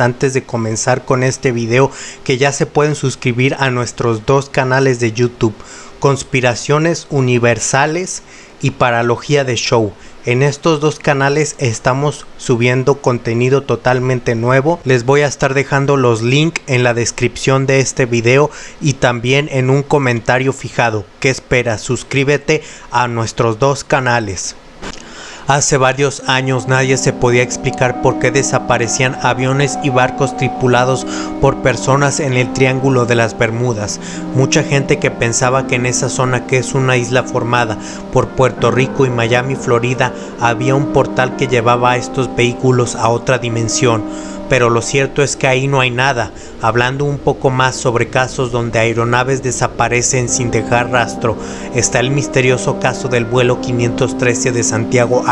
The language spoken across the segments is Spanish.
antes de comenzar con este video que ya se pueden suscribir a nuestros dos canales de YouTube, Conspiraciones Universales y Paralogía de Show. En estos dos canales estamos subiendo contenido totalmente nuevo. Les voy a estar dejando los links en la descripción de este video y también en un comentario fijado. ¿Qué esperas? Suscríbete a nuestros dos canales. Hace varios años nadie se podía explicar por qué desaparecían aviones y barcos tripulados por personas en el Triángulo de las Bermudas. Mucha gente que pensaba que en esa zona que es una isla formada por Puerto Rico y Miami, Florida, había un portal que llevaba a estos vehículos a otra dimensión pero lo cierto es que ahí no hay nada. Hablando un poco más sobre casos donde aeronaves desaparecen sin dejar rastro, está el misterioso caso del vuelo 513 de Santiago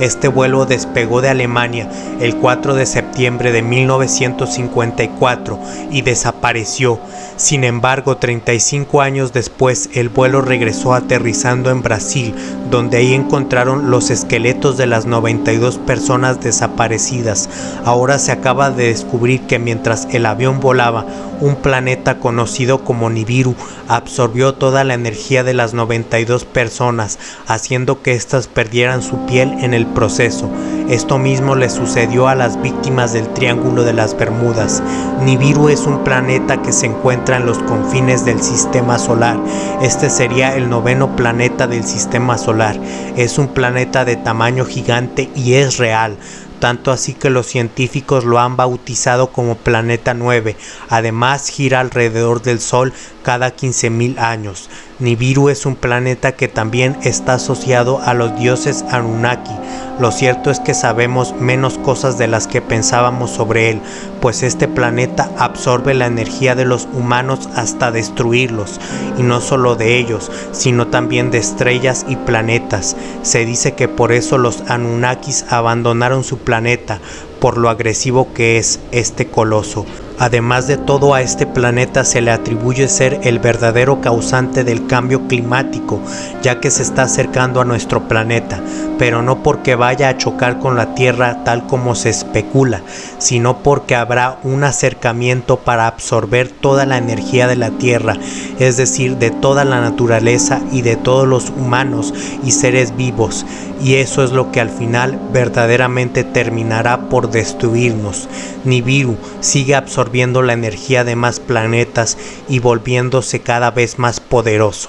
Este vuelo despegó de Alemania el 4 de septiembre de 1954 y desapareció. Sin embargo, 35 años después, el vuelo regresó aterrizando en Brasil, donde ahí encontraron los esqueletos de las 92 personas desaparecidas. Ahora se acaba de descubrir que mientras el avión volaba, un planeta conocido como Nibiru absorbió toda la energía de las 92 personas, haciendo que éstas perdieran su piel en el proceso. Esto mismo le sucedió a las víctimas del Triángulo de las Bermudas. Nibiru es un planeta que se encuentra en los confines del sistema solar. Este sería el noveno planeta del sistema solar. Es un planeta de tamaño gigante y es real tanto así que los científicos lo han bautizado como Planeta 9. Además gira alrededor del Sol cada 15.000 años. Nibiru es un planeta que también está asociado a los dioses Anunnaki. Lo cierto es que sabemos menos cosas de las que pensábamos sobre él, pues este planeta absorbe la energía de los humanos hasta destruirlos, y no solo de ellos, sino también de estrellas y planetas. Se dice que por eso los Anunnakis abandonaron su planeta, por lo agresivo que es este coloso. Además de todo a este planeta se le atribuye ser el verdadero causante del cambio climático, ya que se está acercando a nuestro planeta, pero no porque vaya a chocar con la Tierra tal como se especula, sino porque habrá un acercamiento para absorber toda la energía de la Tierra, es decir, de toda la naturaleza y de todos los humanos y seres vivos, y eso es lo que al final verdaderamente terminará por destruirnos. Nibiru sigue absorbiendo la energía de más planetas y volviéndose cada vez más poderoso.